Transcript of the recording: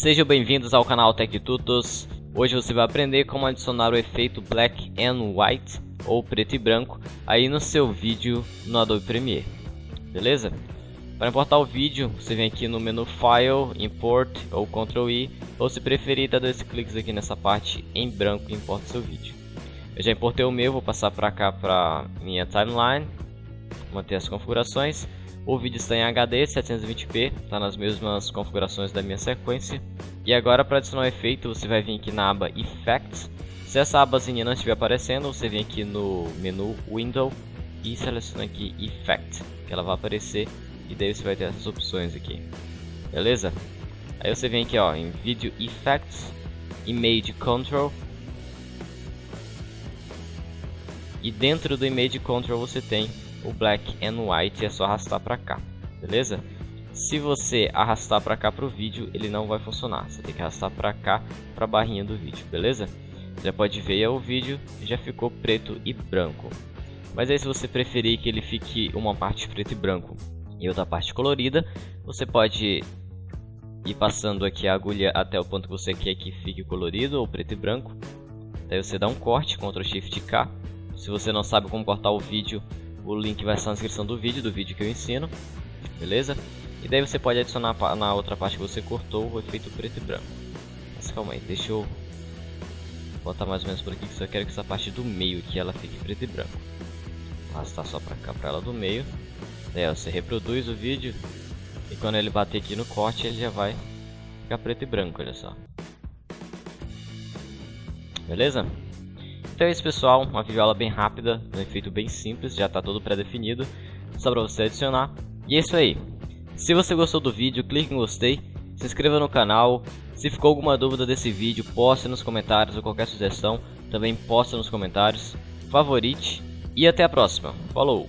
Sejam bem-vindos ao canal Tech Tutos. Hoje você vai aprender como adicionar o efeito Black and White ou preto e branco aí no seu vídeo no Adobe Premiere. Beleza? Para importar o vídeo, você vem aqui no menu File, Import ou Ctrl I, ou se preferir, dá dois cliques aqui nessa parte em branco e importa seu vídeo. Eu já importei o meu, vou passar para cá para minha timeline, manter as configurações. O vídeo está em HD 720p, está nas mesmas configurações da minha sequência. E agora para adicionar o efeito, você vai vir aqui na aba Effects. Se essa abazinha não estiver aparecendo, você vem aqui no menu Window e seleciona aqui Effect, que ela vai aparecer e daí você vai ter essas opções aqui. Beleza? Aí você vem aqui ó, em Video Effects, Image Control. E dentro do Image Control você tem o Black and White, é só arrastar para cá, beleza? Se você arrastar para cá para o vídeo, ele não vai funcionar. Você tem que arrastar para cá para a barrinha do vídeo, beleza? Já pode ver o vídeo, já ficou preto e branco. Mas aí se você preferir que ele fique uma parte preto e branco e outra parte colorida, você pode ir passando aqui a agulha até o ponto que você quer que fique colorido ou preto e branco. Daí você dá um corte, Ctrl Shift K. Se você não sabe como cortar o vídeo, o link vai estar na descrição do vídeo, do vídeo que eu ensino, beleza? E daí você pode adicionar na outra parte que você cortou o efeito preto e branco. Mas calma aí, deixa eu botar mais ou menos por aqui que eu quero que essa parte do meio aqui ela fique preto e branco. Arrastar só pra cá, pra ela do meio. Daí você reproduz o vídeo e quando ele bater aqui no corte ele já vai ficar preto e branco, olha só. Beleza? Então é isso pessoal, uma videoaula bem rápida, um efeito bem simples, já está todo pré-definido, só para você adicionar. E é isso aí. Se você gostou do vídeo, clique em gostei, se inscreva no canal, se ficou alguma dúvida desse vídeo, poste nos comentários ou qualquer sugestão, também poste nos comentários, favorite e até a próxima. Falou!